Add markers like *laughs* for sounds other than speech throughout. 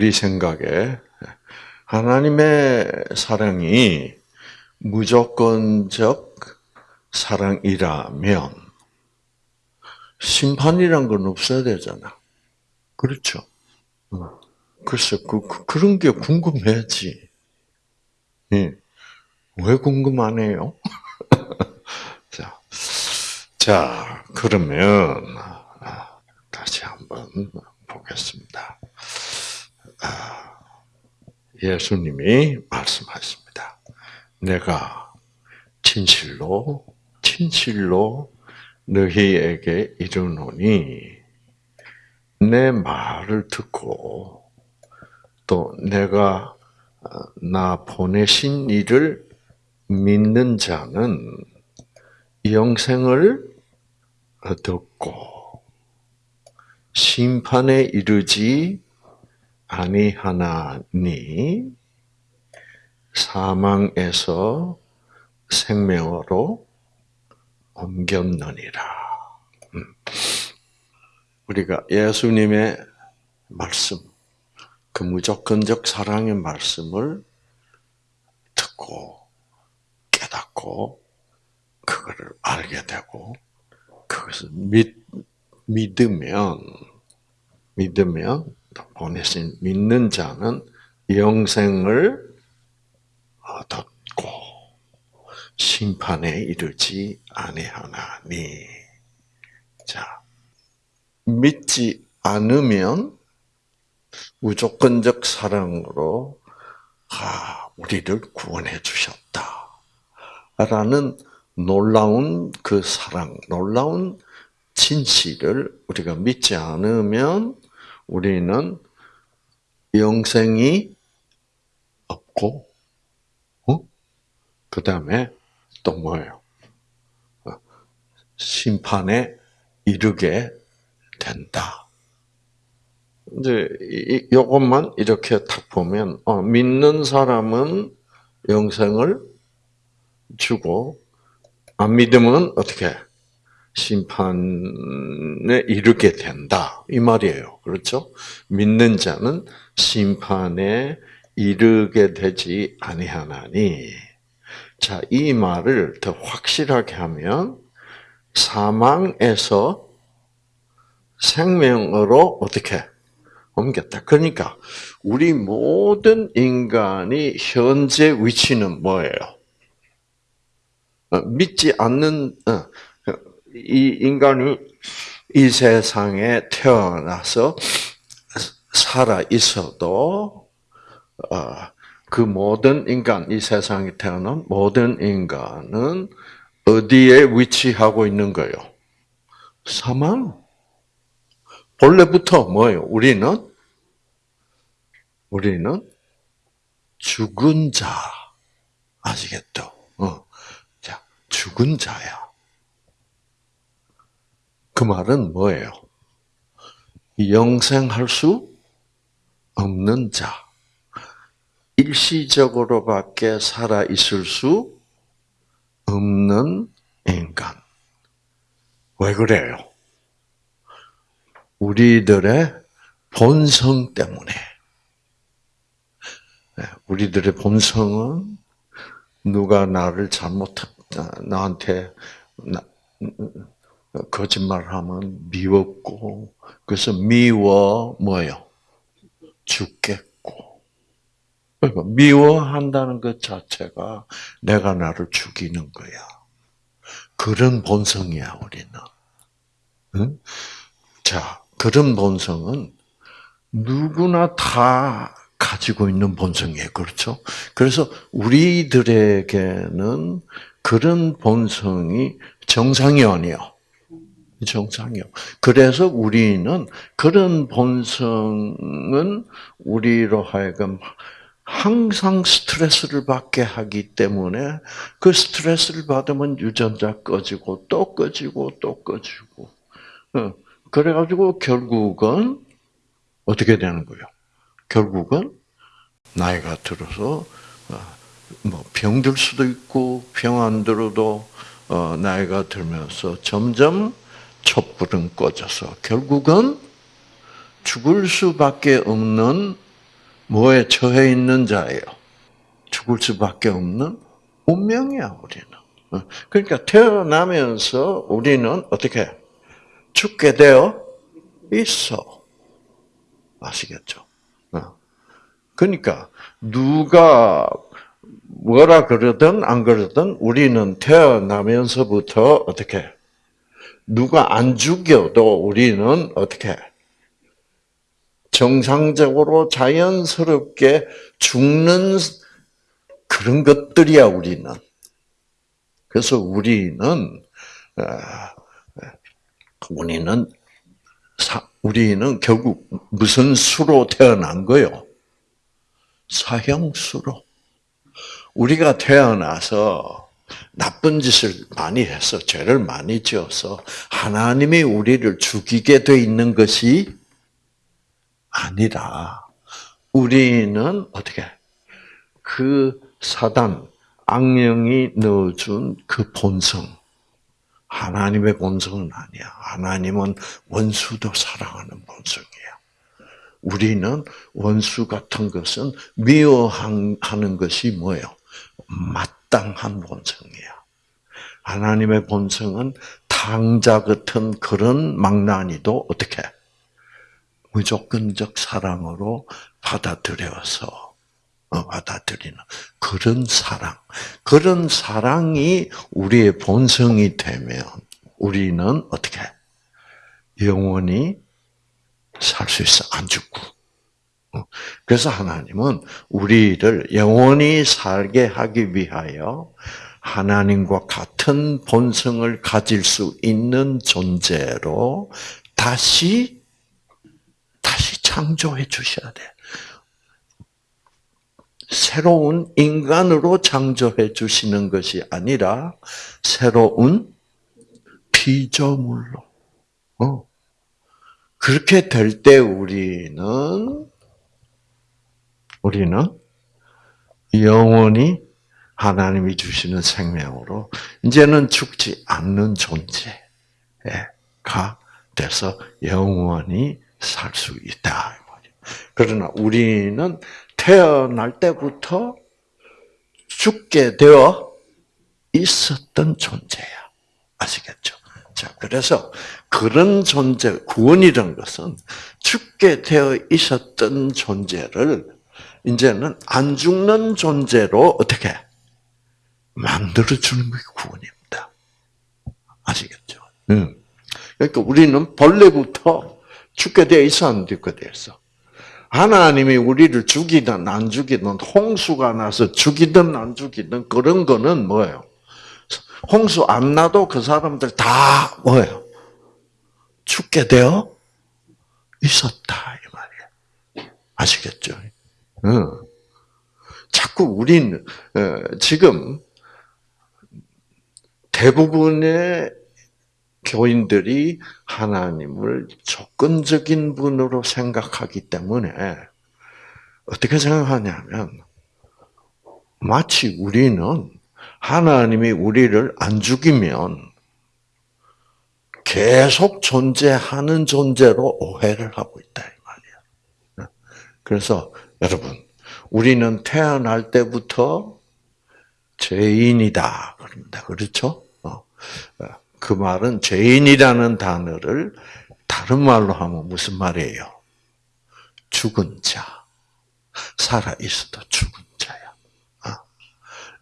우리 생각에 하나님의 사랑이 무조건적 사랑이라면 심판이란 건 없어야 되잖아. 그렇죠? 글쎄, 그, 그, 그런 게 궁금해지. 예. 왜 궁금하네요? *laughs* 자, 자, 그러면, 다시 한번 보겠습니다. 아, 예수님이 말씀하십니다. 내가 진실로, 진실로 너희에게 이르노니, 내 말을 듣고, 또 내가 나 보내신 이를 믿는 자는 영생을 얻었고 심판에 이르지 아니하나니 사망에서 생명으로 옮겼느니라. 음. 우리가 예수님의 말씀, 그 무조건적 사랑의 말씀을 듣고 깨닫고 그거를 알게 되고 그것을 믿 믿으면 믿으면 보내신 믿는 자는 영생을 얻었고 심판에 이르지 아니하나니 자 믿지 않으면 무조건적 사랑으로 아, 우리를 구원해 주셨다. 라는 놀라운 그 사랑, 놀라운 진실을 우리가 믿지 않으면 우리는 영생이 없고, 어? 그 다음에 또 뭐예요? 어, 심판에 이르게 된다. 이제 이것만 이렇게 딱 보면 어, 믿는 사람은 영생을 주고 안 믿으면 어떻게 심판에 이르게 된다 이 말이에요. 그렇죠? 믿는 자는 심판에 이르게 되지 아니하나니. 자, 이 말을 더 확실하게 하면 사망에서 생명으로 어떻게 옮겼다. 그러니까 우리 모든 인간이 현재 위치는 뭐예요? 어, 믿지 않는 어, 이 인간이 이 세상에 태어나서 살아 있어도 어, 그 모든 인간 이 세상에 태어난 모든 인간은 어디에 위치하고 있는 거예요? 사망. 본래부터 뭐예요? 우리는 우리는 죽은 자. 아시겠죠? 어. 자, 죽은 자야. 그 말은 뭐예요? 영생할 수 없는 자. 일시적으로밖에 살아 있을 수 없는 인간. 왜 그래요? 우리들의 본성 때문에. 네, 우리들의 본성은 누가 나를 잘못 나한테 거짓말하면 미웠고 그래서 미워 뭐요 죽겠고 그러니까 미워한다는 것 자체가 내가 나를 죽이는 거야. 그런 본성이야 우리는. 응? 자 그런 본성은 누구나 다 가지고 있는 본성이에요. 그렇죠? 그래서 우리들에게는 그런 본성이 정상이 아니에요. 정상이요. 그래서 우리는 그런 본성은 우리로 하여금 항상 스트레스를 받게 하기 때문에 그 스트레스를 받으면 유전자 꺼지고 또 꺼지고 또 꺼지고. 어, 그래가지고 결국은 어떻게 되는 거예요? 결국은 나이가 들어서 어, 뭐 병들 수도 있고 병 안 들어도 어, 나이가 들면서 점점 촛불은 꺼져서 결국은 죽을 수밖에 없는 뭐에 처해 있는 자예요? 죽을 수밖에 없는 운명이야 우리는. 어, 그러니까 태어나면서 우리는 어떻게 죽게 되어 있어. 아시겠죠? 어. 그러니까 누가 뭐라 그러든 안 그러든 우리는 태어나면서부터 어떻게 누가 안 죽여도 우리는 어떻게 정상적으로 자연스럽게 죽는 그런 것들이야 우리는. 그래서 우리는 어, 우리는 우리는 결국 무슨 수로 태어난 거요? 사형수로. 우리가 태어나서 나쁜 짓을 많이 해서 죄를 많이 지어서 하나님이 우리를 죽이게 돼 있는 것이 아니라 우리는 어떻게 그 사단 악령이 넣어준 그 본성 하나님의 본성은 아니야. 하나님은 원수도 사랑하는 본성이야. 우리는 원수 같은 것은 미워하는 것이 뭐예요? 마땅한 본성이야. 하나님의 본성은 탕자 같은 그런 망나니도 어떻게? 무조건적 사랑으로 받아들여서 어, 받아들이는 그런 사랑, 그런 사랑이 우리의 본성이 되면 우리는 어떻게? 영원히 살 수 있어. 안 죽고. 어, 그래서 하나님은 우리를 영원히 살게 하기 위하여 하나님과 같은 본성을 가질 수 있는 존재로 다시 다시 창조해 주셔야 돼. 새로운 인간으로 창조해 주시는 것이 아니라 새로운 피조물로. 어. 그렇게 될 때 우리는 우리는 영원히 하나님이 주시는 생명으로 이제는 죽지 않는 존재가 돼서 영원히 살 수 있다. 그러나 우리는 태어날 때부터 죽게 되어 있었던 존재야. 아시겠죠? 자, 그래서 그런 존재, 구원이란 것은 죽게 되어 있었던 존재를 이제는 안 죽는 존재로 어떻게 만들어주는 게 구원입니다. 아시겠죠? 응. 그러니까 우리는 본래부터 죽게 되어 있어, 안 죽게 되어 있어? 하나님이 우리를 죽이든 안 죽이든 홍수가 나서 죽이든 안 죽이든 그런 거는 뭐예요? 홍수 안 나도 그 사람들 다 뭐예요? 죽게 되어 있었다 이 말이에요. 아시겠죠? 응. 자꾸 우리는 어, 지금 대부분의 교인들이 하나님을 조건적인 분으로 생각하기 때문에 어떻게 생각하냐면 마치 우리는 하나님이 우리를 안 죽이면 계속 존재하는 존재로 오해를 하고 있다 이 말이야. 그래서 여러분 우리는 태어날 때부터 죄인이다 그럽니다. 그렇죠? 어. 그 말은 죄인이라는 단어를 다른 말로 하면 무슨 말이에요? 죽은 자. 살아 있어도 죽은 자야. 어?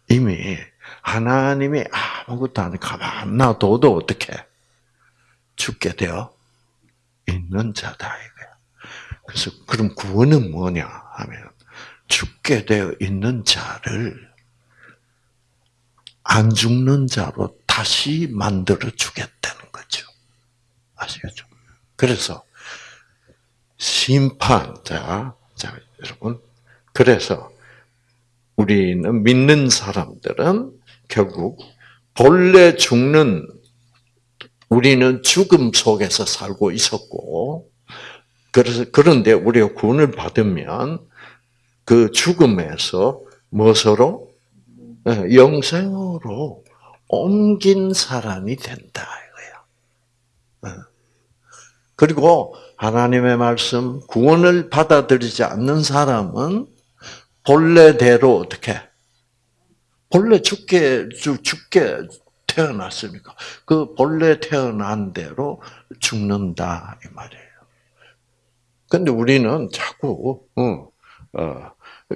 이미 하나님이 아무것도 안 가만 놔둬도 어떻게 죽게 되어 있는 자다 이거야. 그래서 그럼 구원은 뭐냐 하면 죽게 되어 있는 자를 안 죽는 자로 다시 만들어 주겠다는 거죠. 아시겠죠? 그래서 심판자, 자 여러분, 그래서 우리는 믿는 사람들은 결국 본래 죽는 우리는 죽음 속에서 살고 있었고 그래서 그런데 우리가 구원을 받으면 그 죽음에서 무엇으로 예, 영생으로 옮긴 사람이 된다 이거야. 어. 그리고 하나님의 말씀 구원을 받아들이지 않는 사람은 본래대로 어떻게 본래 죽게 죽게 태어났으니까 그 본래 태어난 대로 죽는다 이 말이에요. 근데 우리는 자꾸 어, 어,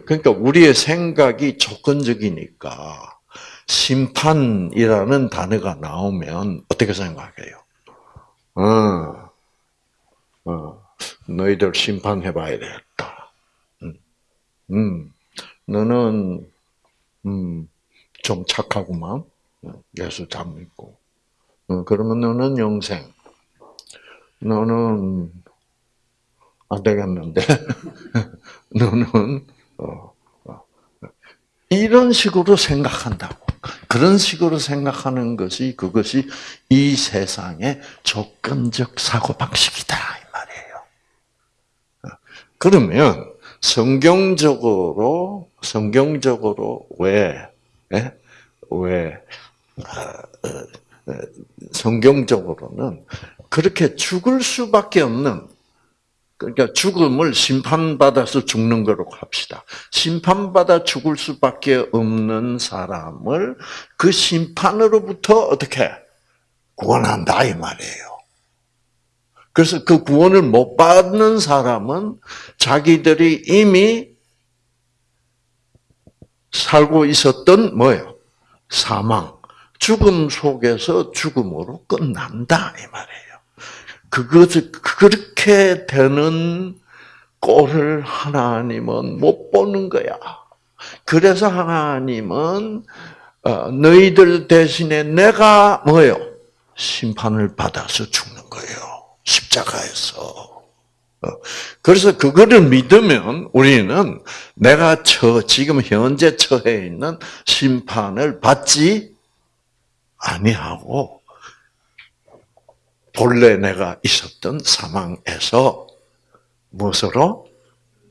그러니까 우리의 생각이 조건적이니까 심판이라는 단어가 나오면 어떻게 생각해요? 어, 어, 너희들 심판해봐야 되겠다. 음, 음, 너는 음, 좀 착하구만. 예수 잘 믿고. 어, 그러면 너는 영생. 너는 안 되겠는데. *laughs* 너는 어, 어, 이런 식으로 생각한다고. 그런 식으로 생각하는 것이 그것이 이 세상의 조건적 사고 방식이다 이 말이에요. 어, 그러면 성경적으로 성경적으로 왜 예? 왜 성경적으로는 그렇게 죽을 수밖에 없는 그러니까 죽음을 심판받아서 죽는 거로 합시다. 심판받아 죽을 수밖에 없는 사람을 그 심판으로부터 어떻게 구원한다 이 말이에요. 그래서 그 구원을 못 받는 사람은 자기들이 이미 살고 있었던 뭐예요? 사망, 죽음 속에서 죽음으로 끝난다 이 말이에요. 그것을 그렇게 되는 꼴을 하나님은 못 보는 거야. 그래서 하나님은 어, 너희들 대신에 내가 뭐예요? 심판을 받아서 죽는 거예요. 십자가에서. 어, 그래서 그거를 믿으면 우리는 내가 처, 지금 현재 처해 있는 심판을 받지 아니하고 본래 내가 있었던 사망에서 무엇으로?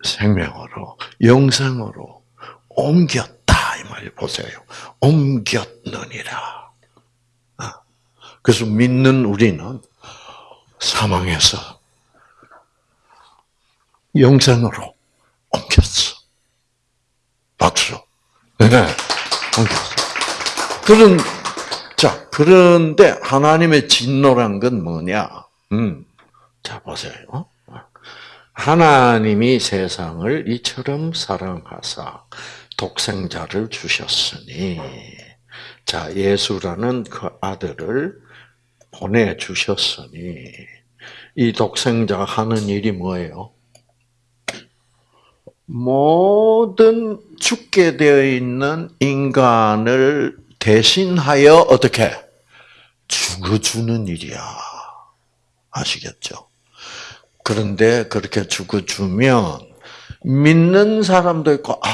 생명으로, 영생으로 옮겼다. 이 말이 보세요. 옮겼느니라. 아, 그래서 믿는 우리는 사망에서 영생으로 옮겼어. 박수. 네, 옮겼어. 그런 자, 그런데 하나님의 진노란 건 뭐냐? 음, 자, 보세요. 하나님이 세상을 이처럼 사랑하사 독생자를 주셨으니, 자, 예수라는 그 아들을 보내주셨으니, 이 독생자가 하는 일이 뭐예요? 모든 죽게 되어 있는 인간을 대신하여 어떻게 죽어주는 일이야. 아시겠죠? 그런데 그렇게 죽어주면 믿는 사람도 있고 아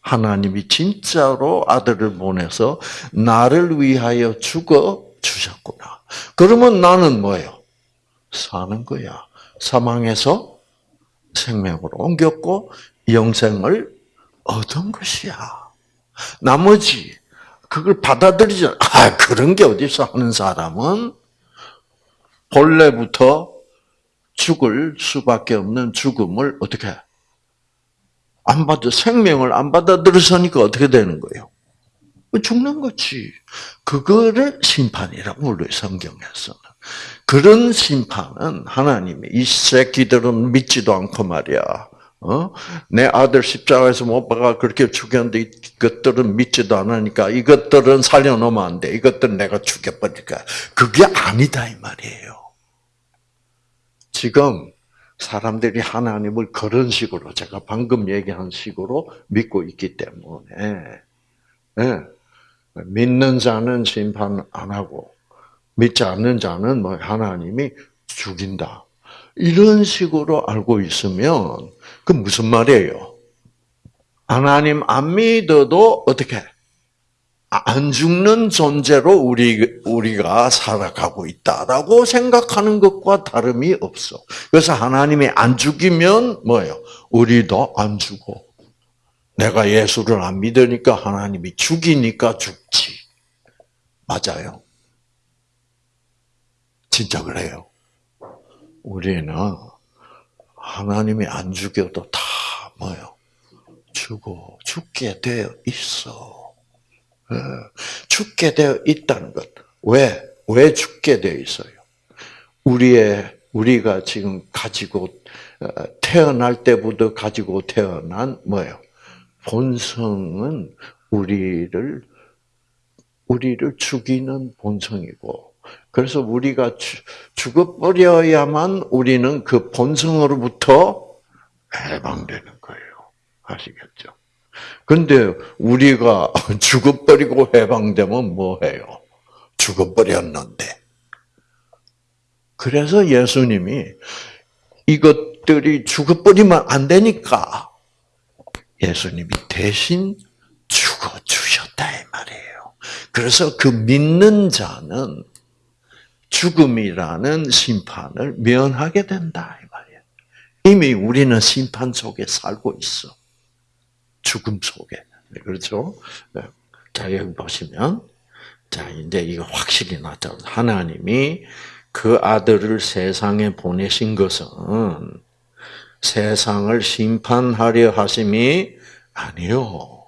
하나님이 진짜로 아들을 보내서 나를 위하여 죽어 주셨구나. 그러면 나는 뭐예요? 사는 거야. 사망에서 생명으로 옮겼고 영생을 얻은 것이야. 나머지 그걸 받아들이지 아, 그런 게 어디서 하는 사람은 본래부터 죽을 수밖에 없는 죽음을 어떻게 안 받아 생명을 안 받아들여서니까 어떻게 되는 거예요? 죽는 거지. 그거를 심판이라고 불러요 성경에서는. 그런 심판은 하나님이 이 새끼들은 믿지도 않고 말이야. 어? 내 아들 십자가에서 못 박아 그렇게 죽였는데 이것들은 믿지도 않으니까 이것들은 살려놓으면 안 돼. 이것들은 내가 죽여버릴까. 그게 아니다 이 말이에요. 지금 사람들이 하나님을 그런 식으로 제가 방금 얘기한 식으로 믿고 있기 때문에 네. 믿는 자는 심판 안 하고 믿지 않는 자는 뭐 하나님이 죽인다. 이런 식으로 알고 있으면 그 무슨 말이에요? 하나님 안 믿어도 어떻게 안 죽는 존재로 우리 우리가 살아가고 있다라고 생각하는 것과 다름이 없어. 그래서 하나님이 안 죽이면 뭐예요? 우리도 안 죽어. 내가 예수를 안 믿으니까 하나님이 죽이니까 죽지. 맞아요. 진짜 그래요. 우리는 하나님이 안 죽여도 다 뭐요? 죽어 죽게 되어 있어. 예, 죽게 되어 있다는 것. 왜? 왜 죽게 되어 있어요? 우리의 우리가 지금 가지고 어, 태어날 때부터 가지고 태어난 뭐예요? 본성은 우리를 우리를 죽이는 본성이고 그래서 우리가 죽어버려야만 우리는 그 본성으로부터 해방되는 거예요. 아시겠죠? 근데 우리가 *laughs* 죽어버리고 해방되면 뭐해요? 죽어버렸는데. 그래서 예수님이 이것들이 죽어버리면 안 되니까 예수님이 대신 죽어주셨다 이 말이에요. 그래서 그 믿는 자는 죽음이라는 심판을 면하게 된다 이 말이에요. 이미 우리는 심판 속에 살고 있어. 죽음 속에. 네, 그렇죠? 네. 자, 여기 보시면 자, 이제 이거 확실히 나타나. 하나님이 그 아들을 세상에 보내신 것은 세상을 심판하려 하심이 아니요.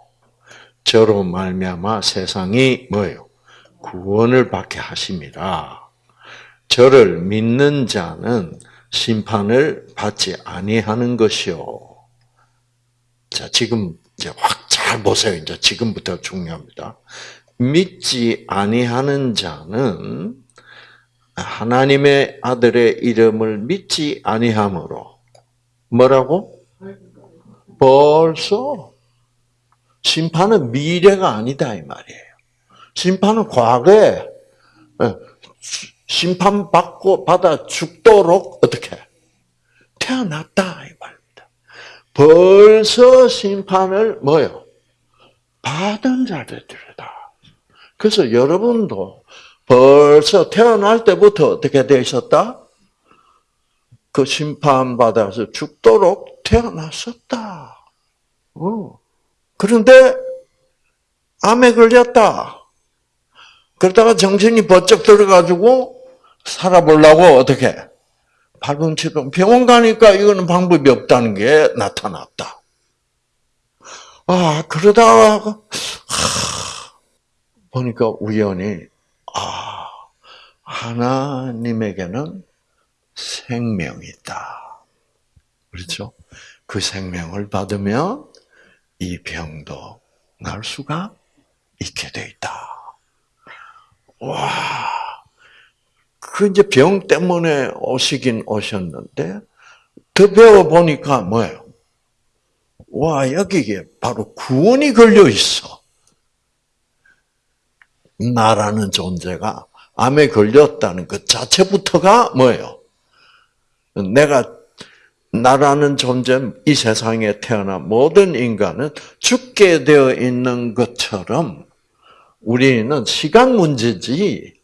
저로 말미암아 세상이 뭐예요? 구원을 받게 하심이라. 저를 믿는 자는 심판을 받지 아니하는 것이요. 자, 지금 이제 확 잘 보세요. 이제 지금부터 중요합니다. 믿지 아니하는 자는 하나님의 아들의 이름을 믿지 아니함으로 뭐라고? 벌써 심판은 미래가 아니다 이 말이에요. 심판은 과거에 예, 심판 받고 받아 죽도록 어떻게 태어났다 이 말입니다. 벌써 심판을 뭐요? 받은 자들이다. 그래서 여러분도 벌써 태어날 때부터 어떻게 되셨다? 그 심판 받아서 죽도록 태어났었다. 어. 그런데 암에 걸렸다. 그러다가 정신이 번쩍 들어가지고 살아보려고 어떻게 발꿈치로 병원 가니까 이거는 방법이 없다는 게 나타났다. 아 그러다가 보니까 우연히 아 하나님에게는 생명이 있다. 그렇죠? 그 생명을 받으면 이 병도 날 수가 있게 돼 있다. 와, 그 이제 병 때문에 오시긴 오셨는데 더 배워 보니까 뭐예요? 와 여기에 바로 구원이 걸려 있어. 나라는 존재가 암에 걸렸다는 것 자체부터가 뭐예요? 내가 나라는 존재, 이 세상에 태어난 모든 인간은 죽게 되어 있는 것처럼 우리는 시간 문제지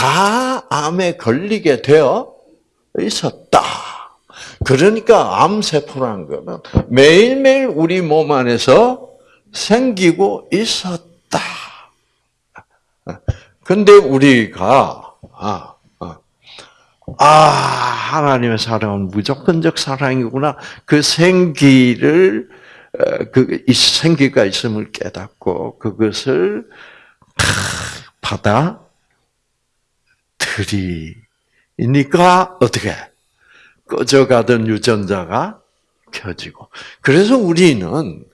다 암에 걸리게 되어 있었다. 그러니까 암세포란 거는 매일매일 우리 몸 안에서 생기고 있었다. 근데 우리가 아, 아, 아 하나님의 사랑은 무조건적 사랑이구나. 그 생기를 그 생기가 있음을 깨닫고 그것을 받아 들이니까 어떻게? 꺼져가던 유전자가 켜지고. 그래서 우리는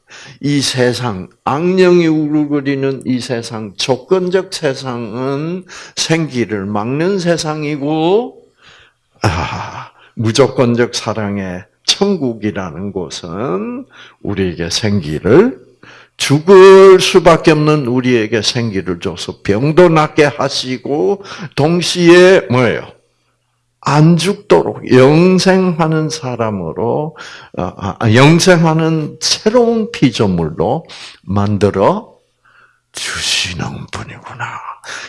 이 세상 악령이 우르거리는 이 세상 조건적 세상은 생기를 막는 세상이고 아, 무조건적 사랑의 천국이라는 곳은 우리에게 생기를 죽을 수밖에 없는 우리에게 생기를 줘서 병도 낫게 하시고 동시에 뭐예요? 안 죽도록 영생하는 사람으로 어, 아, 영생하는 새로운 피조물로 만들어 주시는 분이구나.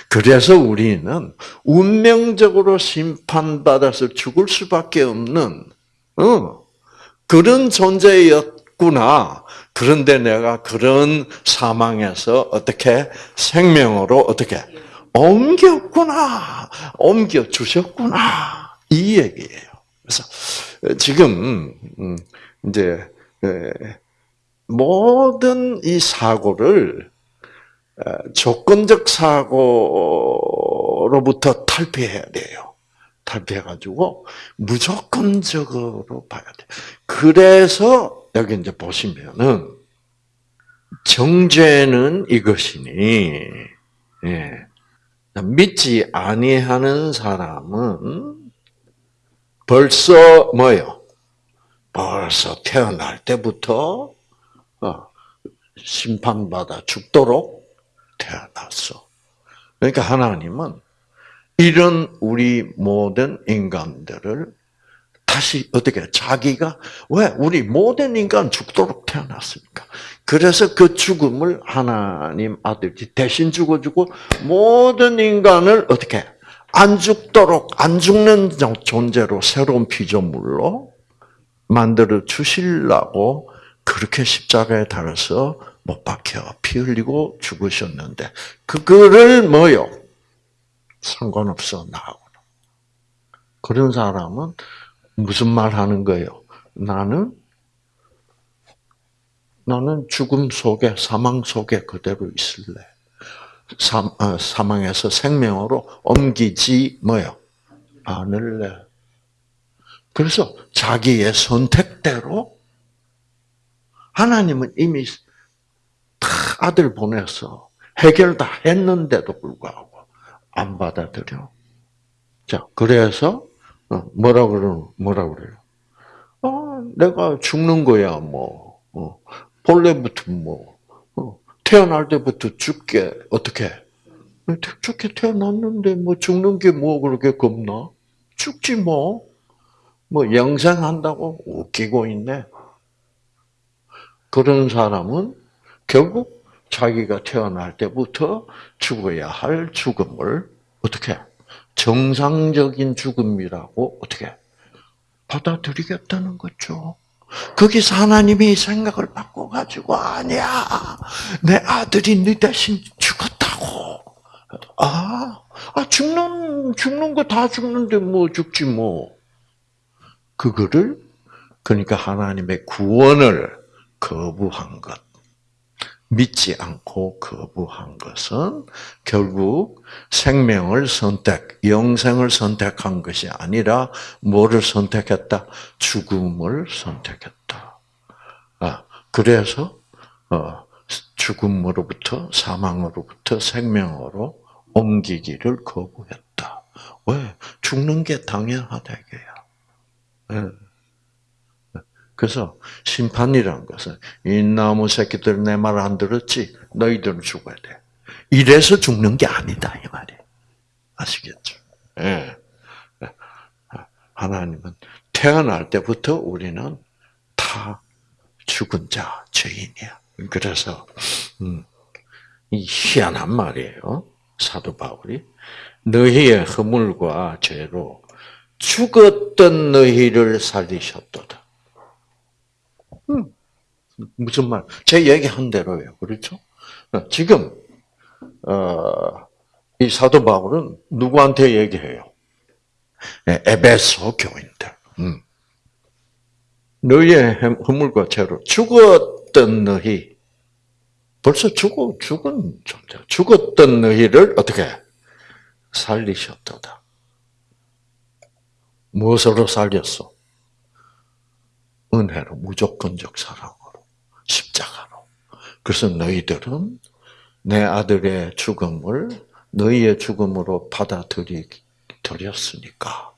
그래서 우리는 운명적으로 심판받아서 죽을 수밖에 없는 어, 그런 존재였구나. 그런데 내가 그런 사망에서 어떻게 생명으로 어떻게 옮겼구나. 옮겨 주셨구나. 이 얘기예요. 그래서 지금 음, 이제 모든 이 사고를 조건적 사고로부터 탈피해야 돼요. 탈피해가지고 무조건적으로 봐야 돼. 그래서 여기 이제 보시면은 정죄는 이것이니 예. 믿지 아니하는 사람은 벌써 뭐요? 벌써 태어날 때부터 어, 심판받아 죽도록 태어났어. 그러니까 하나님은 이런 우리 모든 인간들을 다시 어떻게 자기가 왜 우리 모든 인간 죽도록 태어났습니까? 그래서 그 죽음을 하나님 아들이 대신 죽어주고 모든 인간을 어떻게 안 죽도록 안 죽는 존재로 새로운 피조물로 만들어 주시려고 그렇게 십자가에 달아서 못 박혀 피 흘리고 죽으셨는데 그거를 뭐요? 상관없어 나하고 그런 사람은 무슨 말 하는 거예요? 나는 나는 죽음 속에 사망 속에 그대로 있을래. 사, 어, 사망에서 생명으로 옮기지 뭐요? 않을래. 그래서 자기의 선택대로 하나님은 이미 다 아들 보내서 해결 다 했는데도 불구하고 안 받아들여. 자, 그래서 어, 뭐라 그러 뭐라 그래요? 아, 내가 죽는 거야, 뭐. 어, 본래부터 뭐, 어, 태어날 때부터 죽게, 어떻게? 죽게 태어났는데, 뭐, 죽는 게 뭐 그렇게 겁나? 죽지 뭐. 뭐, 영생 한다고 웃기고 있네. 그런 사람은 결국 자기가 태어날 때부터 죽어야 할 죽음을 어떻게 정상적인 죽음이라고 어떻게 받아들이겠다는 거죠. 거기서 하나님이 생각을 바꿔가지고 아니야. 내 아들이 네 대신 죽었다고. 아, 아 죽는 죽는 거 다 죽는데 뭐 죽지 뭐. 그거를 그러니까 하나님의 구원을 거부한 것 믿지 않고 거부한 것은 결국 생명을 선택, 영생을 선택한 것이 아니라 뭐를 선택했다? 죽음을 선택했다. 아, 그래서 어, 죽음으로부터 사망으로부터 생명으로 옮기기를 거부했다. 왜? 죽는 게 당연하다 이게야. 네. 그래서 심판이라는 것은 이 나무 새끼들 내 말 안 들었지? 너희들은 죽어야 돼. 이래서 죽는 게 아니다 이 말이에요. 아시겠죠? 예. 하나님은 태어날 때부터 우리는 다 죽은 자, 죄인이야. 그래서 음, 이 희한한 말이에요. 사도 바울이 너희의 허물과 죄로 죽었던 너희를 살리셨도다. 음, 무슨 말? 제 얘기한 대로예요. 그렇죠? 어, 지금 어, 이 사도 바울은 누구한테 얘기해요? 네, 에베소 교인들. 음. 너희의 허물과 죄로 죽었던 너희 벌써 죽어 죽은 존재 죽었던 너희를 어떻게 살리셨도다. 무엇으로 살렸어? 은혜로 무조건적 사랑으로 십자가로. 그래서 너희들은 내 아들의 죽음을 너희의 죽음으로 받아들였으니까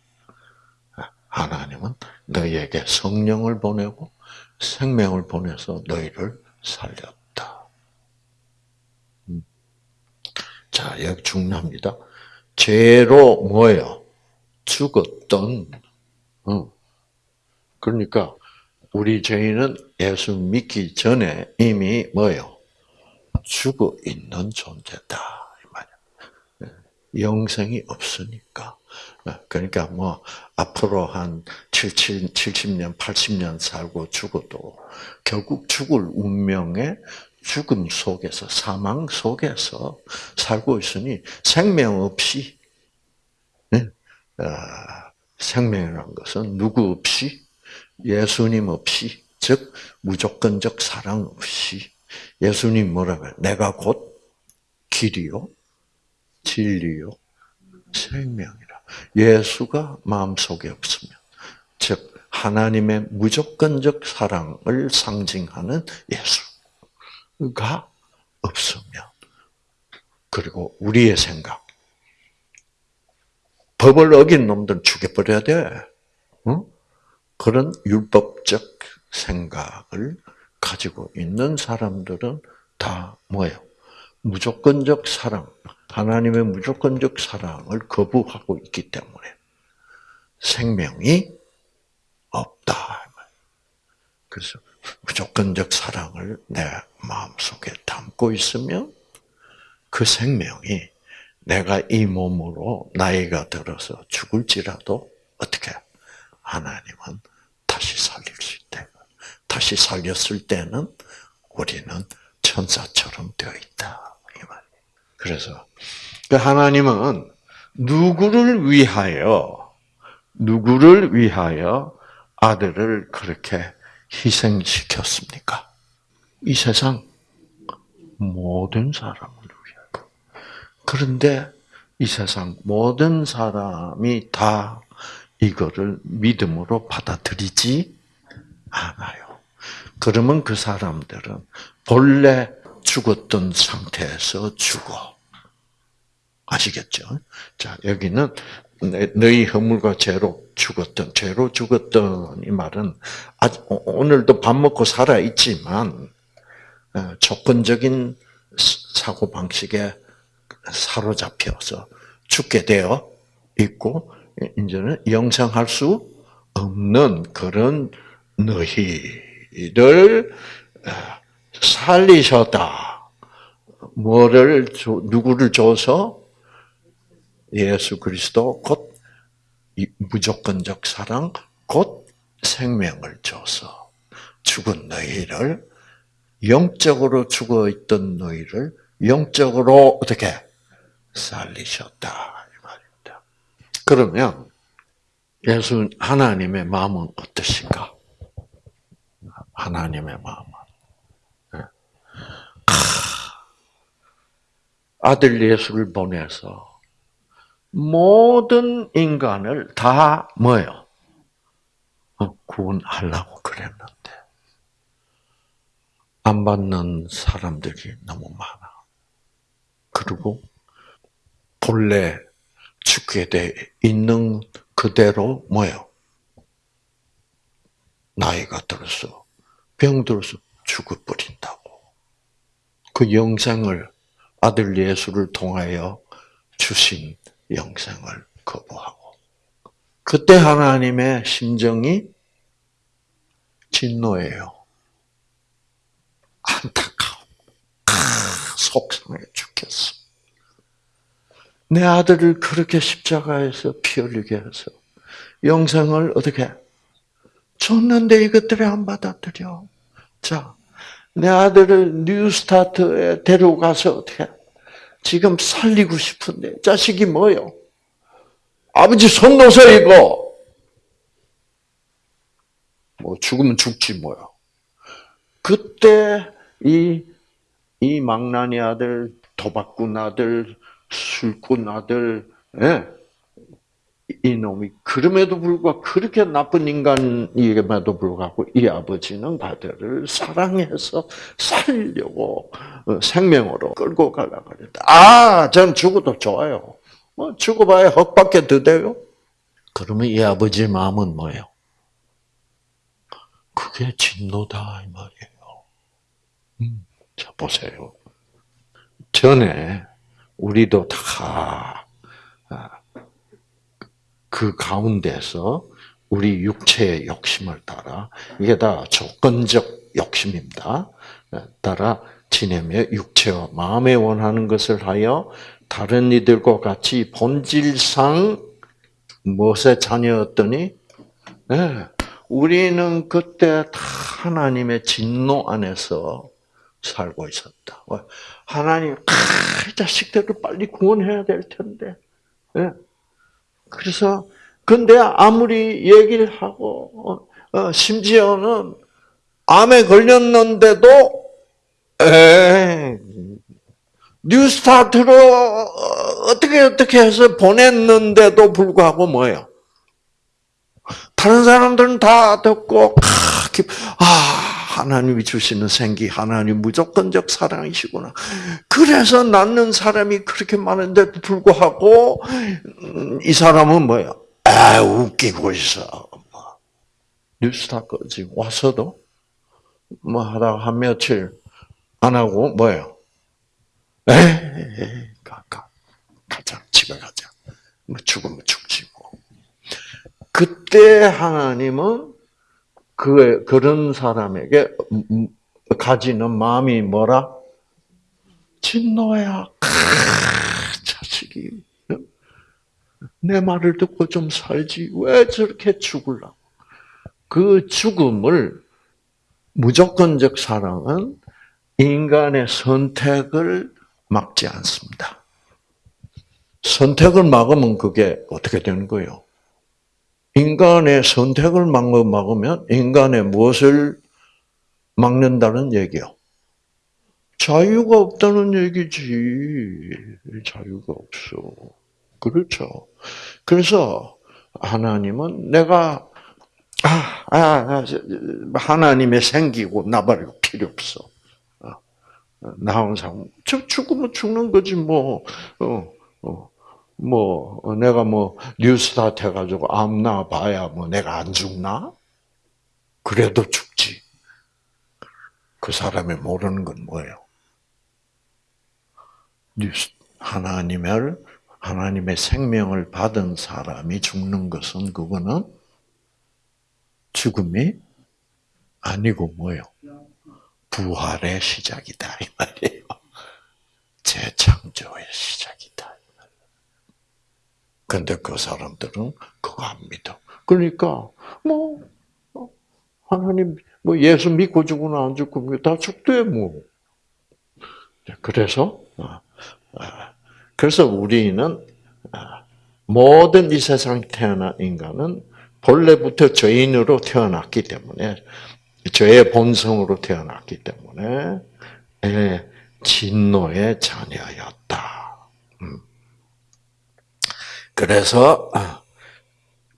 하나님은 너희에게 성령을 보내고 생명을 보내서 너희를 살렸다. 음. 자, 여기 중요합니다. 죄로 뭐예요? 죽었던, 어. 그러니까 우리 죄인은 예수 믿기 전에 이미 뭐요? 죽어 있는 존재다. 이 말이야. 영생이 없으니까. 그러니까 뭐 앞으로 한 70, 70년, 80년 살고 죽어도 결국 죽을 운명의 죽음 속에서 사망 속에서 살고 있으니 생명 없이 어, 생명이라는 것은 누구 없이 예수님 없이 즉 무조건적 사랑 없이 예수님 뭐라고 해? 내가 곧 길이요 진리요 생명이라. 예수가 마음속에 없으면 즉 하나님의 무조건적 사랑을 상징하는 예수가 없으면 그리고 우리의 생각 법을 어긴 놈들은 죽여버려야 돼. 응? 그런 율법적 생각을 가지고 있는 사람들은 다 뭐예요? 무조건적 사랑, 하나님의 무조건적 사랑을 거부하고 있기 때문에 생명이 없다. 그래서 무조건적 사랑을 내 마음속에 담고 있으면 그 생명이 내가 이 몸으로 나이가 들어서 죽을지라도 어떻게 하나님은 다시 수 있다. 다시 살렸을 때는 우리는 천사처럼 되어 있다. 이 말. 그래서 그 하나님은 누구를 위하여 누구를 위하여 아들을 그렇게 희생시켰습니까? 이 세상 모든 사람을 위하여. 그런데 이 세상 모든 사람이 다 이거를 믿음으로 받아들이지 않아요. 그러면 그 사람들은 본래 죽었던 상태에서 죽어. 아시겠죠? 자, 여기는 너희 허물과 죄로 죽었던, 죄로 죽었던 이 말은 오늘도 밥 먹고 살아 있지만 어, 조건적인 사고 방식에 사로잡혀서 죽게 되어 있고 이제는 영생할 수 없는 그런 너희를 어, 살리셨다. 뭐를 누구를 줘서 예수 그리스도 곧 무조건적 사랑 곧 생명을 줘서 죽은 너희를 영적으로 죽어 있던 너희를 영적으로 어떻게 살리셨다. 그러면 예수 하나님의 마음은 어떠신가? 하나님의 마음은 네. 아들 예수를 보내서 모든 인간을 다 뭐요? 어, 구원하려고 그랬는데 안 받는 사람들이 너무 많아. 그리고 본래 죽게 돼 있는 그대로 뭐요? 나이가 들어서 병 들어서 죽어버린다고. 그 영생을 아들 예수를 통하여 주신 영생을 거부하고 그때 하나님의 심정이 진노예요. 안타까워. 아, 속상해 죽겠어. 내 아들을 그렇게 십자가에서 피 흘리게 해서 영생을 어떻게 줬는데 이것들이 안 받아들여. 자, 내 아들을 뉴스타트에 데려가서 어떻게 지금 살리고 싶은데 자식이 뭐요? 아버지 손 놓으세요 이거. 뭐 죽으면 죽지 뭐야. 그때 이, 이 망나니 아들, 도박꾼 아들, 술꾼 아들, 예? 이놈이 그럼에도 불구하고 그렇게 나쁜 인간임에도 불구하고 이 아버지는 아들을 사랑해서 살려고 어, 생명으로 끌고 가려고 그랬다. 아, 전 죽어도 좋아요. 뭐 죽어봐야 헛밖에 더 돼요. 그러면 이 아버지의 마음은 뭐예요? 그게 진노다 이 말이에요. 음, 자 보세요. 전에 우리도 다 그 가운데서 우리 육체의 욕심을 따라 이게 다 조건적 욕심입니다. 따라 지내며 육체와 마음에 원하는 것을 하여 다른 이들과 같이 본질상 무엇의 자녀였더니 네, 우리는 그때 다 하나님의 진노 안에서 살고 있었다. 하나님, 아, 자식들을 빨리 구원해야 될 텐데. 네. 그래서 근데 아무리 얘기를 하고 어, 어, 심지어는 암에 걸렸는데도 에 뉴스타트로 어떻게 어떻게 해서 보냈는데도 불구하고 뭐예요? 다른 사람들은 다 듣고 아 하나님이 주시는 생기 하나님 무조건적 사랑이시구나. 그래서 낳는 사람이 그렇게 많은데도 불구하고 음, 이 사람은 뭐예요? 아 웃기고 있어. 뉴스타까지 와서도 뭐 하다가 한 며칠 안 하고 뭐예요? 에이, 가, 가, 가자, 집에 가자. 뭐 죽으면 죽지 뭐. 그때 하나님은 그 그런 사람에게 가지는 마음이 뭐라? 진노야. 자식이 내 말을 듣고 좀 살지 왜 저렇게 죽을라? 그 죽음을 무조건적 사랑은 인간의 선택을 막지 않습니다. 선택을 막으면 그게 어떻게 되는 거예요? 인간의 선택을 막으면 인간의 무엇을 막는다는 얘기요? 자유가 없다는 얘기지. 자유가 없어. 그렇죠. 그래서 하나님은 내가 아, 아, 아 하나님의 생기고 나발이고 필요 없어. 나 항상 죽으면 죽는 거지 뭐. 어, 어, 뭐 내가 뭐 뉴스타트 해가지고 암나 봐야 뭐 내가 안 죽나? 그래도 죽지. 그 사람이 모르는 건 뭐예요? 뉴스 하나님을 하나님의 생명을 받은 사람이 죽는 것은 그거는 죽음이 아니고 뭐요? 부활의 시작이다 이 말이에요. 재창조의 시작이다. 근데 그 사람들은 그거 안 믿어. 그러니까 뭐 어, 하나님 뭐 예수 믿고 죽으면 안 죽고 다 죽대 뭐. 그래서 어, 어, 그래서 우리는 모든 이 세상 태어난 인간은 본래부터 죄인으로 태어났기 때문에 죄의 본성으로 태어났기 때문에 예, 진노의 자녀였다. 음. 그래서 아,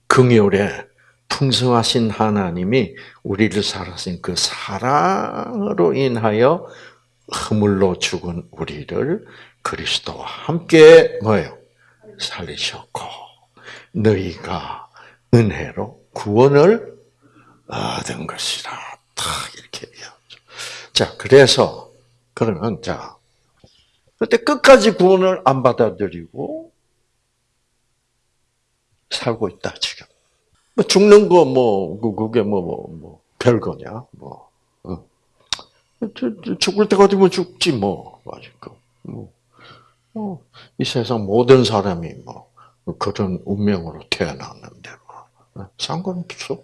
긍휼에 풍성하신 하나님이 우리를 살아신 그 사랑으로 인하여 허물로 죽은 우리를 그리스도와 함께 뭐요 살리셨고 너희가 은혜로 구원을 얻은 것이라. 다 이렇게 얘기하죠. 자, 그래서 그러면 자 그때 끝까지 구원을 안 받아들이고 살고 있다 지금. 뭐 죽는 거 뭐 그, 그게 뭐뭐 뭐, 뭐, 별거냐 뭐. 어. 죽을 때가 되면 죽지 뭐 아직도 뭐. 어. 이 세상 모든 사람이 뭐 그런 운명으로 태어났는데 뭐 상관없어.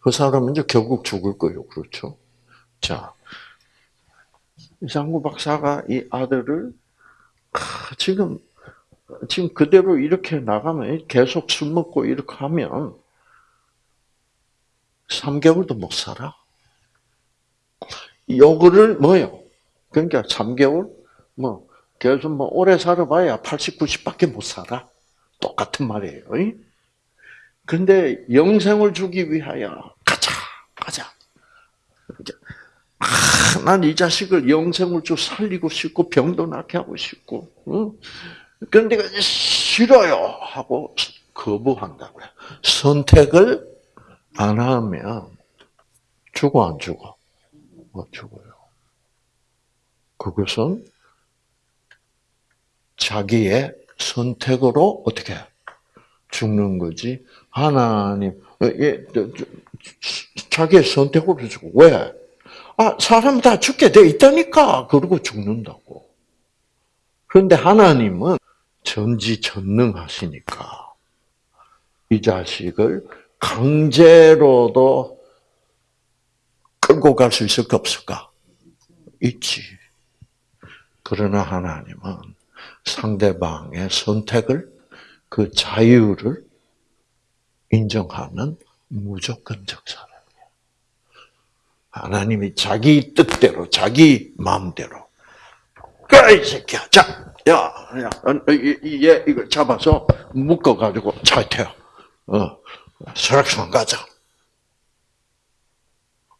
그 사람은 이제 결국 죽을 거예요. 그렇죠? 자, 이상구 박사가 이 아들을 지금 지금 그대로 이렇게 나가면 계속 술 먹고 이렇게 하면 3개월도 못 살아. 요거를 뭐요? 그러니까 3개월 뭐 계속 뭐 오래 살아봐야 80, 90밖에 못 살아. 똑같은 말이에요. 근데 영생을 주기 위하여 가자, 가자. 아, 난 이 자식을 영생을 좀 살리고 싶고 병도 낫게 하고 싶고. 응? 그런데 싫어요 하고 거부한다고요. 선택을 안 하면 죽어 안 죽어? 못 죽어요. 그것은 자기의 선택으로 어떻게 죽는 거지. 하나님, 예, 자기의 선택으로 죽고 왜? 아, 사람 다 죽게 돼 있다니까. 그러고 죽는다고. 그런데 하나님은 전지전능하시니까 이 자식을 강제로도 끌고 갈 수 있을까 없을까? 있지. 그러나 하나님은 상대방의 선택을 그 자유를 인정하는 무조건적 사랑이에요. 하나님이 자기 뜻대로, 자기 마음대로. 그이 새끼야. 자, 야, 야, 얘 이걸 잡아서 묶어 가지고 차에 태워. 어, 설악산 가자.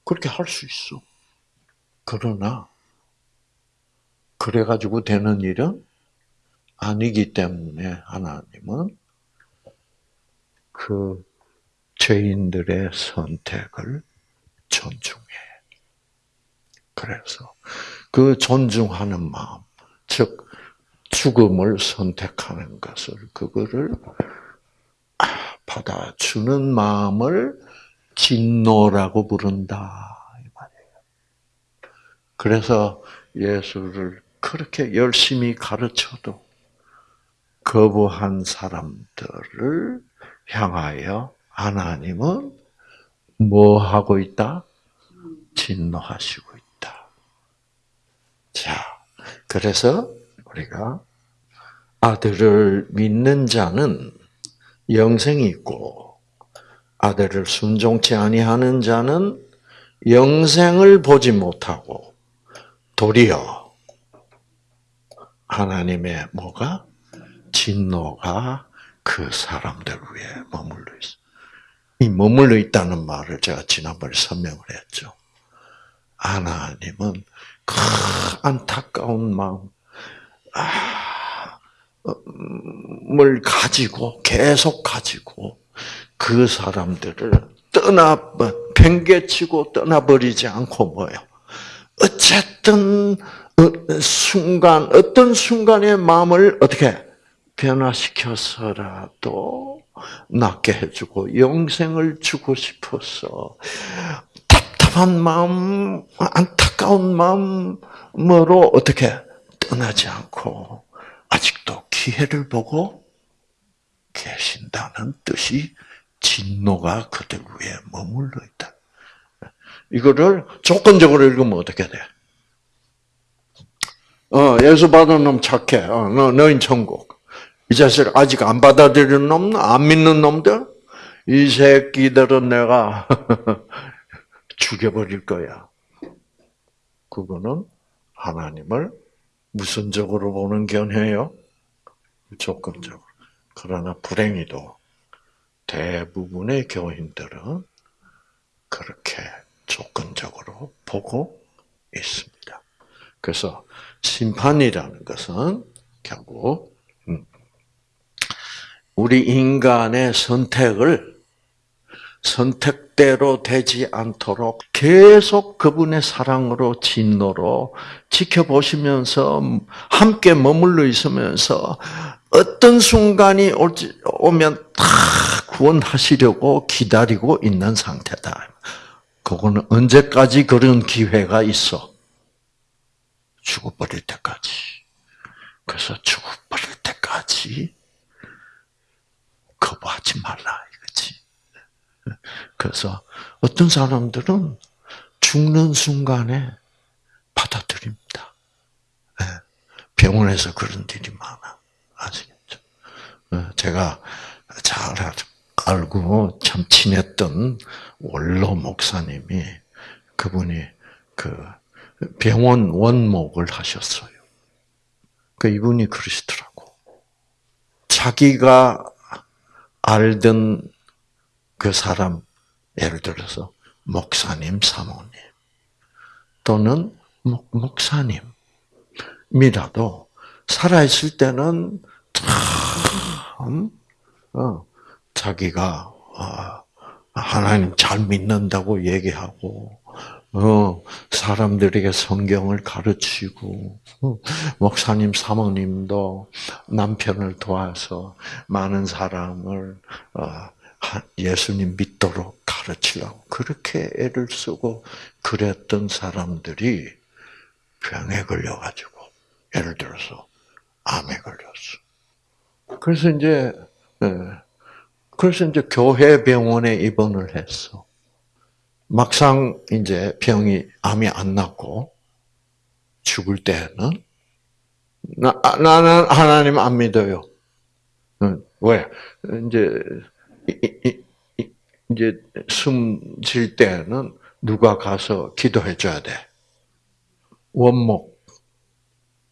그렇게 할 수 있어. 그러나, 그래 가지고 되는 일은 아니기 때문에 하나님은 그 죄인들의 선택을 존중해. 그래서 그 존중하는 마음, 즉 죽음을 선택하는 것을 그거를 받아주는 마음을 진노라고 부른다 이 말이에요. 그래서 예수를 그렇게 열심히 가르쳐도 거부한 사람들을 향하여 하나님은 뭐 하고 있다? 진노하시고 있다. 자, 그래서 우리가 아들을 믿는 자는 영생이 있고 아들을 순종치 아니하는 자는 영생을 보지 못하고 도리어 하나님의 뭐가 진노가 그 사람들 위에 머물러 있어. 이 머물러 있다는 말을 제가 지난번에 설명을 했죠. 하나님은 그 안타까운 마음, 아, 을 가지고 계속 가지고 그 사람들을 떠나 팽개치고 떠나버리지 않고 뭐요. 어쨌든 어, 순간 어떤 순간의 마음을 어떻게 변화시켜서라도 낫게 해주고 영생을 주고 싶어서 답답한 마음, 안타까운 마음으로 어떻게 떠나지 않고 아직도 기회를 보고 계신다는 뜻이 진노가 그들 위에 머물러 있다. 이거를 조건적으로 읽으면 어떻게 돼? 어, 예수 받은 놈 착해. 어, 너, 너인 천국. 이 자식 아직 안 받아들이는 놈, 안 믿는 놈들, 이 새끼들은 내가 *laughs* 죽여버릴 거야. 그거는 하나님을 무선적으로 보는 견해요. 조건적으로. 그러나 불행히도 대부분의 교인들은 그렇게 조건적으로 보고 있습니다. 그래서 심판이라는 것은 결국 음, 우리 인간의 선택을 선택대로 되지 않도록 계속 그분의 사랑으로 진노로 지켜보시면서 함께 머물러 있으면서 어떤 순간이 오면 다 구원하시려고 기다리고 있는 상태다. 그거는 언제까지 그런 기회가 있어? 죽어버릴 때까지. 그래서 죽어버릴 때까지 거부하지 말라 이거지. 그래서 어떤 사람들은 죽는 순간에 받아들입니다. 예. 병원에서 그런 일이 많아. 아시겠죠? 예. 제가 잘 알고 참 친했던 원로 목사님이 그분이 그 병원 원목을 하셨어요. 그 이분이 그러시더라고. 자기가 알던 그 사람, 예를 들어서 목사님, 사모님, 또는 목, 목사님이라도 살아있을 때는 참, 어, 자기가, 어, 하나님 잘 믿는다고 얘기하고, 어, 사람들에게 성경을 가르치고, 어, 목사님, 사모님도 남편을 도와서 많은 사람을, 어, 예수님 믿도록 가르치려고 그렇게 애를 쓰고 그랬던 사람들이 병에 걸려가지고, 예를 들어서, 암에 걸렸어. 그래서 이제, 예, 그래서 이제 교회 병원에 입원을 했어. 막상 이제 병이 암이 안 낫고 죽을 때는 나, 나는 하나님 안 믿어요. 왜? 이제 이제 숨쉴 때는 누가 가서 기도해 줘야 돼. 원목.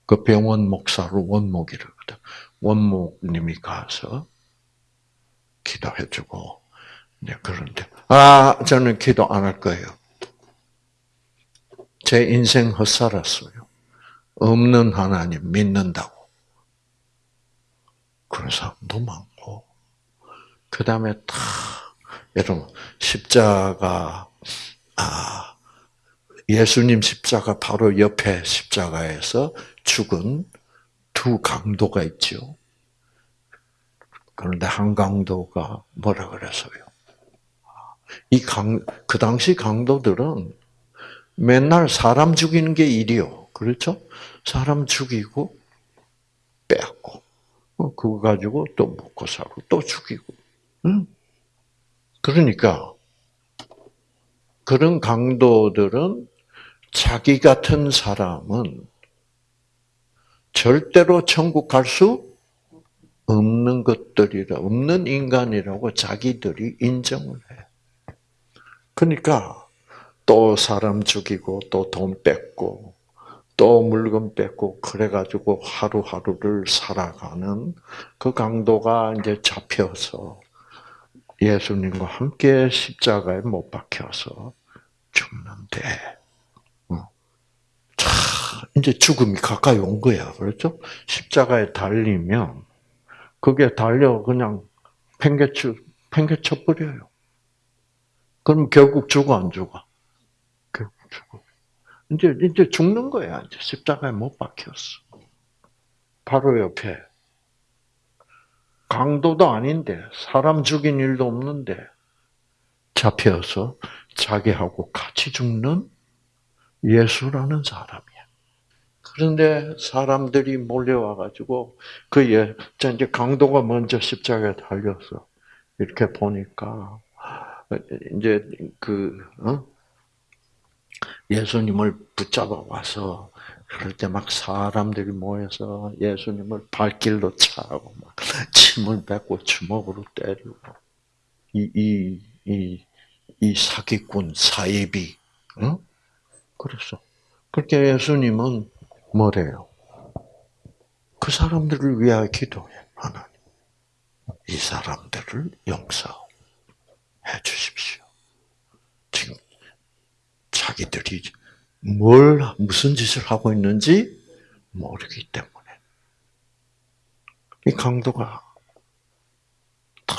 그 병원 목사로 원목이라거든. 원목님이 가서 기도해 주고, 네, 그런데, 아, 저는 기도 안 할 거예요. 제 인생 헛살았어요. 없는 하나님 믿는다고. 그런 사람도 많고, 그 다음에 다, 여러분, 십자가, 아, 예수님 십자가 바로 옆에 십자가에서 죽은 두 강도가 있죠. 그런데 한 강도가 뭐라 그랬어요? 이 강, 그 당시 강도들은 맨날 사람 죽이는 게 일이요. 그렇죠? 사람 죽이고, 빼앗고, 어, 그거 가지고 또 먹고 살고, 또 죽이고. 응? 그러니까, 그런 강도들은 자기 같은 사람은 절대로 천국 갈 수 없는 것들이라, 없는 인간이라고 자기들이 인정을 해. 그러니까, 또 사람 죽이고, 또 돈 뺏고, 또 물건 뺏고, 그래가지고 하루하루를 살아가는 그 강도가 이제 잡혀서 예수님과 함께 십자가에 못 박혀서 죽는데, 이제 죽음이 가까이 온 거야. 그렇죠? 십자가에 달리면, 그게 달려 그냥 팽개쳐, 팽개쳐 버려요. 그럼 결국 죽어, 안 죽어? 결국 죽어. 이제, 이제 죽는 거야. 이제 십자가에 못 박혔어. 바로 옆에 강도도 아닌데, 사람 죽인 일도 없는데, 잡혀서 자기하고 같이 죽는 예수라는 사람이야. 그런데 사람들이 몰려와가지고, 그 예, 이제 강도가 먼저 십자가에 달렸어. 이렇게 보니까, 이제 그, 어? 예수님을 붙잡아 와서 그럴 때 막 사람들이 모여서 예수님을 발길로 차고 막 침을 뱉고 주먹으로 때리고 이이이 사기꾼 사이비 응? 그랬어. 그렇게 예수님은 뭐래요? 그 사람들을 위하여 기도해 하나님. 이 사람들을 용서해 주십시오. 지금 자기들이 뭘 무슨 짓을 하고 있는지 모르기 때문에 이 강도가 다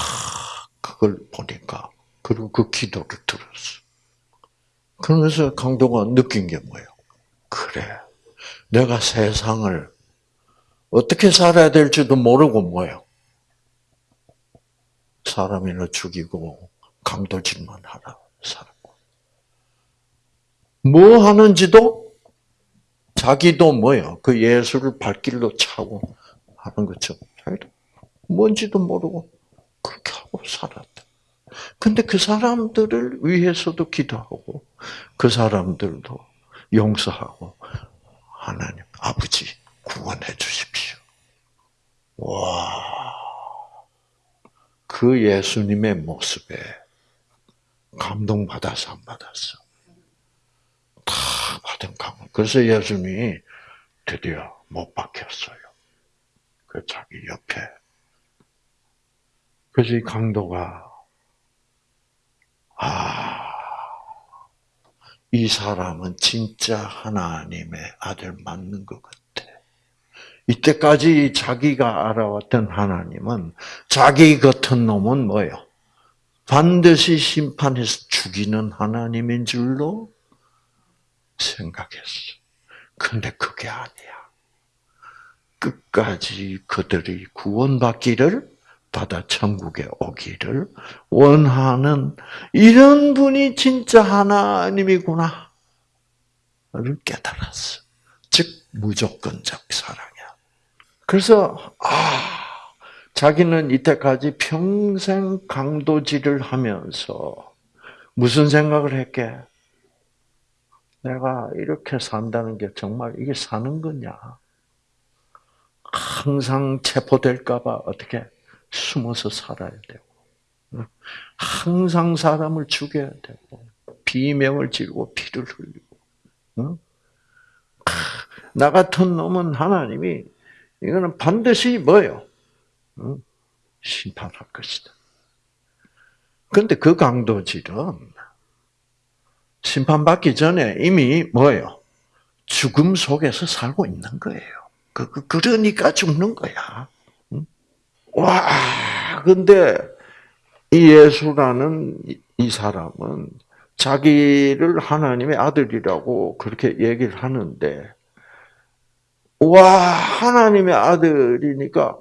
그걸 보니까 그리고 그 기도를 들었어. 그러면서 강도가 느낀 게 뭐예요? 그래, 내가 세상을 어떻게 살아야 될지도 모르고 뭐예요? 사람이나 죽이고 강도질만 하라 살아. 뭐 하는지도 자기도 뭐요? 그 예수를 발길로 차고 하는 거죠. 자기도 뭔지도 모르고 그렇게 하고 살았다. 근데 그 사람들을 위해서도 기도하고 그 사람들도 용서하고 하나님 아버지 구원해 주십시오. 와. 그 예수님의 모습에 감동받아서 안 받았어. 다 받은 강을. 그래서 예수님이 드디어 못 박혔어요. 그 자기 옆에. 그래서 이 강도가 아, 이 사람은 진짜 하나님의 아들 맞는 것 같아. 이때까지 자기가 알아왔던 하나님은 자기 같은 놈은 뭐예요? 반드시 심판해서 죽이는 하나님인 줄로 생각했어. 근데 그게 아니야. 끝까지 그들이 구원받기를 받아 천국에 오기를 원하는 이런 분이 진짜 하나님이구나. 를 깨달았어. 즉, 무조건적 사랑이야. 그래서, 아, 자기는 이때까지 평생 강도질을 하면서 무슨 생각을 했게? 내가 이렇게 산다는 게 정말 이게 사는 거냐? 항상 체포될까봐 어떻게 숨어서 살아야 되고. 항상 사람을 죽여야 되고 비명을 지르고 피를 흘리고 나 같은 놈은 하나님이 이거는 반드시 뭐요? 심판할 것이다. 그런데 그 강도질은 심판받기 전에 이미 뭐예요? 죽음 속에서 살고 있는 거예요. 그, 그 그러니까 죽는 거야. 와, 근데 이 예수라는 이 사람은 자기를 하나님의 아들이라고 그렇게 얘기를 하는데, 와, 하나님의 아들이니까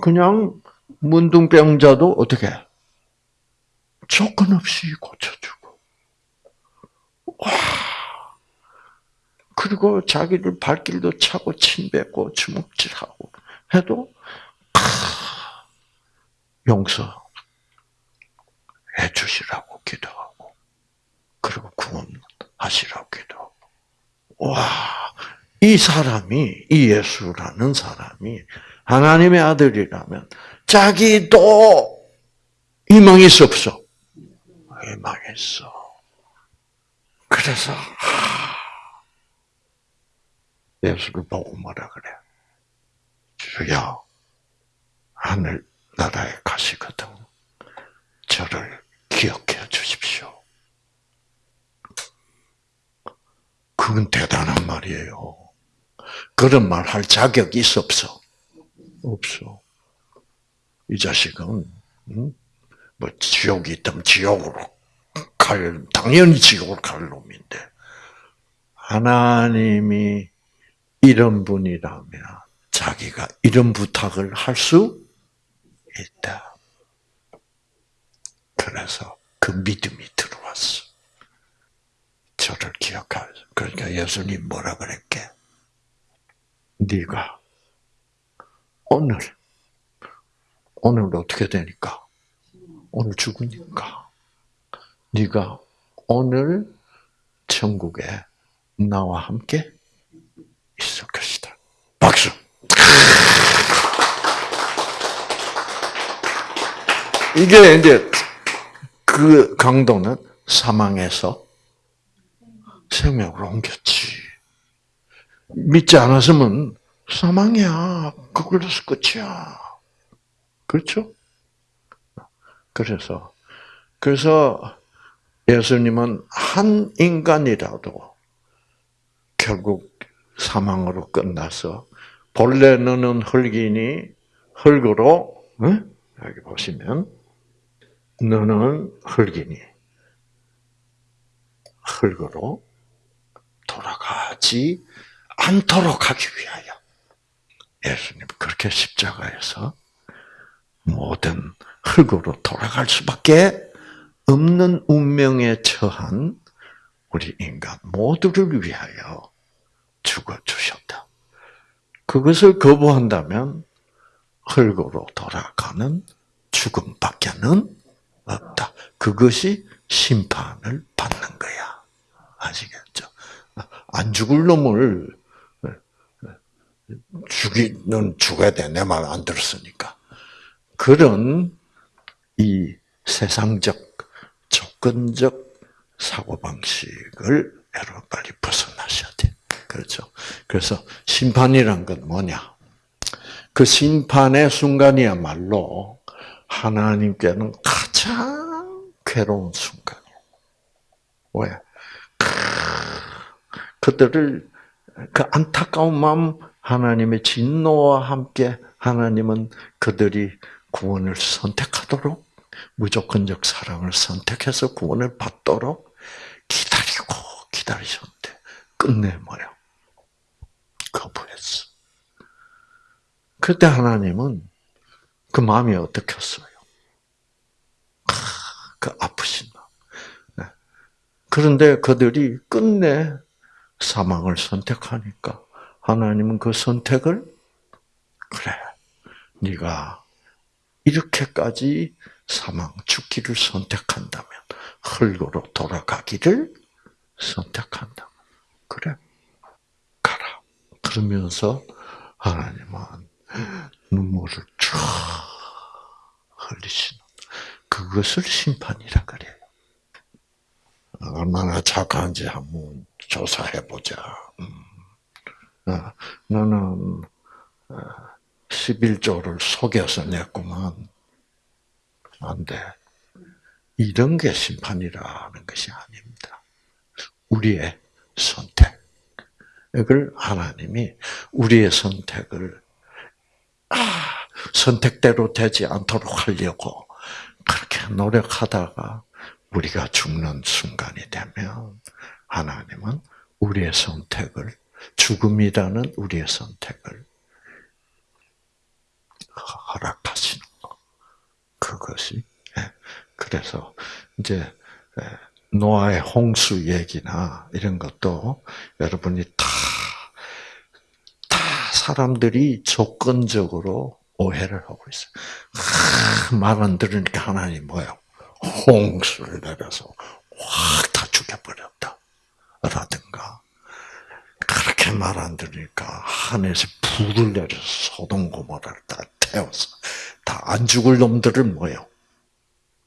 그냥 문둥병자도 어떻게 조건 없이 고쳐주고, 와, 그리고 자기를 발길도 차고 침뱉고 주먹질하고 해도 용서해 주시라고 기도하고 그리고 구원하시라고 기도하고 와, 이 사람이 이 예수라는 사람이 하나님의 아들이라면 자기도 희망이 있어 없어? 희망이 있어. 그래서 예수를 보고 뭐라 그래? 주여 하늘 나라에 가시거든 저를 기억해 주십시오. 그건 대단한 말이에요. 그런 말 할 자격이 있어 없어? 없어. 이 자식은 음? 뭐 지옥이 있다면 지옥으로 갈 당연히 지옥으로 갈 놈인데 하나님이 이런 분이라면 자기가 이런 부탁을 할 수 있다. 그래서 그 믿음이 들어왔어. 저를 기억하죠. 그러니까 예수님 뭐라 그랬게? 네가 오늘 오늘 어떻게 되니까? 오늘 죽으니까 네가 오늘 천국에 나와 함께 있을 것이다. 박수. 이게 이제 그 강도는 사망에서 생명으로 옮겼지. 믿지 않았으면 사망이야. 그걸로서 끝이야. 그렇죠? 그래서, 그래서 예수님은 한 인간이라도 결국 사망으로 끝나서 본래 너는 흙이니 흙으로 응? 여기 보시면 너는 흙이니 흙으로 돌아가지 않도록 하기 위하여 예수님 그렇게 십자가에서 모든 흙으로 돌아갈 수밖에 없는 운명에 처한 우리 인간 모두를 위하여 죽어 주셨다. 그것을 거부한다면 흙으로 돌아가는 죽음밖에는. 그것이 심판을 받는 거야. 아시겠죠? 안 죽을 놈을 죽이는 죽어야 돼. 내 말 안 들었으니까. 그런 이 세상적 조건적 사고 방식을 여러분 빨리 벗어나셔야 돼. 그렇죠? 그래서 심판이란 건 뭐냐? 그 심판의 순간이야말로 하나님께는 가장 괴로운 순간이에요. 왜? 그들을 그 안타까운 마음 하나님의 진노와 함께 하나님은 그들이 구원을 선택하도록 무조건적 사랑을 선택해서 구원을 받도록 기다리고 기다리셨는데 끝내 뭐야? 거부했어. 그때 하나님은 그 마음이 어떻겠어요? 그 아프신 마음. 네. 그런데 그들이 끝내 사망을 선택하니까 하나님은 그 선택을 그래, 네가 이렇게까지 사망 죽기를 선택한다면 흙으로 돌아가기를 선택한다. 그래, 가라. 그러면서 하나님은 눈물을 쫙 흘리시는. 그것을 심판이라 그래요. 얼마나 착한지 한번 조사해 보자. 음. 어, 나는 11조를 속여서 냈구만. 안 돼. 이런 게 심판이라는 것이 아닙니다. 우리의 선택. 이걸 하나님이 우리의 선택을 아, 선택대로 되지 않도록 하려고 노력하다가 우리가 죽는 순간이 되면 하나님은 우리의 선택을 죽음이라는 우리의 선택을 허락하시는 거. 그것이 예. 그래서 이제 예, 노아의 홍수 얘기나 이런 것도 여러분이 다, 다 사람들이 조건적으로 오해를 하고 있어요. 말안 들으니까 하나님 뭐예요? 홍수를 내려서 확 다 죽여버렸다. 라든가. 그렇게 말 안 들으니까 하늘에서 불을 내려서 소동 고모라를 다 태워서 다 안 죽을 놈들을 뭐예요?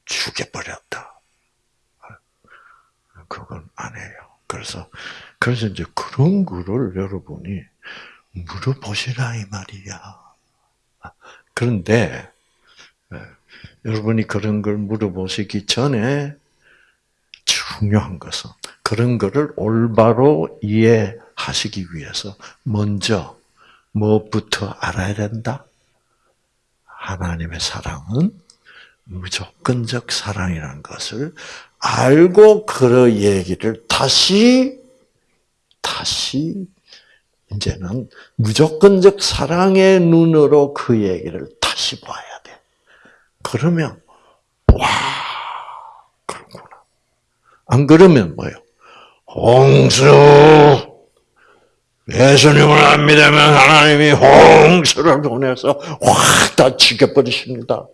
죽여버렸다. 그건 안 해요. 그래서, 그래서 이제 그런 거를 여러분이 물어보시라, 이 말이야. 그런데, 예, 여러분이 그런 걸 물어보시기 전에 중요한 것은 그런 거를 올바로 이해하시기 위해서 먼저 뭐부터 알아야 된다? 하나님의 사랑은 무조건적 사랑이라는 것을 알고 그 얘기를 다시 다시 이제는 무조건적 사랑의 눈으로 그 얘기를 다시 봐야 돼. 그러면 와 그렇구나. 안 그러면 뭐요? 홍수 예수님을 안 믿으면 하나님이 홍수를 보내서 확 다 죽여버리십니다.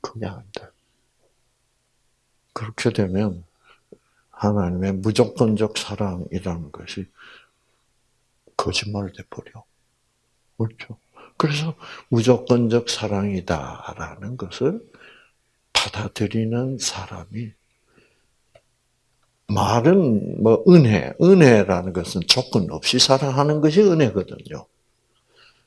그게 안 돼. 그렇게 되면 하나님의 무조건적 사랑이라는 것이 거짓말 돼버려. 그렇죠. 그래서 무조건적 사랑이다라는 것을 받아들이는 사람이 말은 뭐 은혜, 은혜라는 것은 조건 없이 사랑하는 것이 은혜거든요.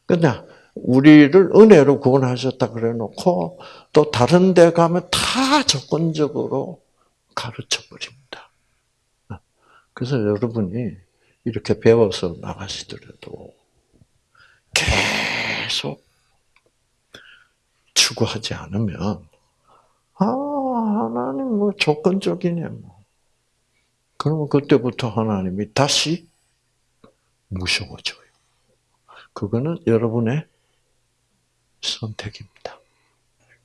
그냥 우리를 은혜로 구원하셨다 그래 놓고 또 다른 데 가면 다 조건적으로 가르쳐 버립니다. 그래서 여러분이 이렇게 배워서 나가시더라도 계속 추구하지 않으면 아 하나님 뭐 조건적이네 뭐. 그러면 그때부터 하나님이 다시 무서워져요. 그거는 여러분의 선택입니다.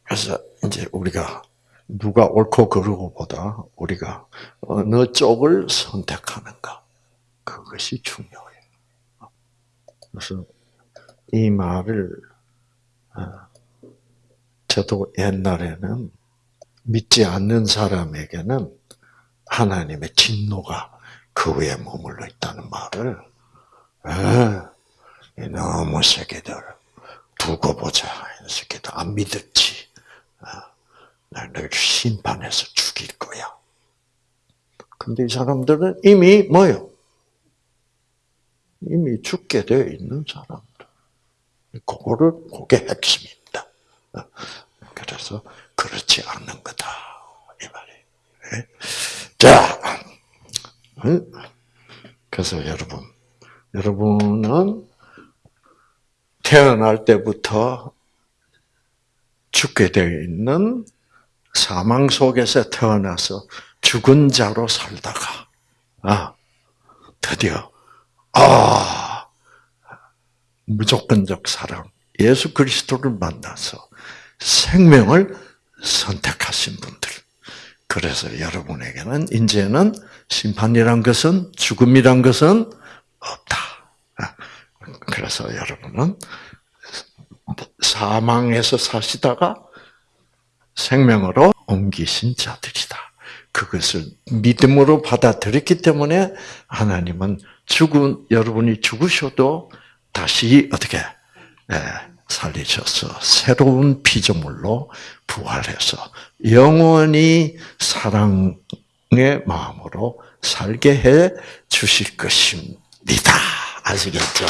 그래서 이제 우리가 누가 옳고 그르고보다 우리가 어느 쪽을 선택하는가 그것이 중요해요. 그래서 이 말을 어, 저도 옛날에는 믿지 않는 사람에게는 하나님의 진노가 그 위에 머물러 있다는 말을 에, 너무 새끼들 두고 보자. 이 새끼들 안 믿었지. 나를 심판해서 죽일 거야. 근데 이 사람들은 이미 뭐요? 이미 죽게 되어 있는 사람들. 그거를, 그게 핵심입니다. 그래서, 그렇지 않는 거다. 이 말이에요. 자, 그래서 여러분, 여러분은 태어날 때부터 죽게 되어 있는 사망 속에서 태어나서 죽은 자로 살다가, 아, 드디어, 아, 무조건적 사랑, 예수 그리스도를 만나서 생명을 선택하신 분들. 그래서 여러분에게는 이제는 심판이란 것은 죽음이란 것은 없다. 아, 그래서 여러분은 사망에서 사시다가 생명으로 옮기신 자들이다. 그것을 믿음으로 받아들였기 때문에 하나님은 죽은 여러분이 죽으셔도 다시 어떻게 예, 살리셔서 새로운 피조물로 부활해서 영원히 사랑의 마음으로 살게 해 주실 것입니다. 아시겠죠?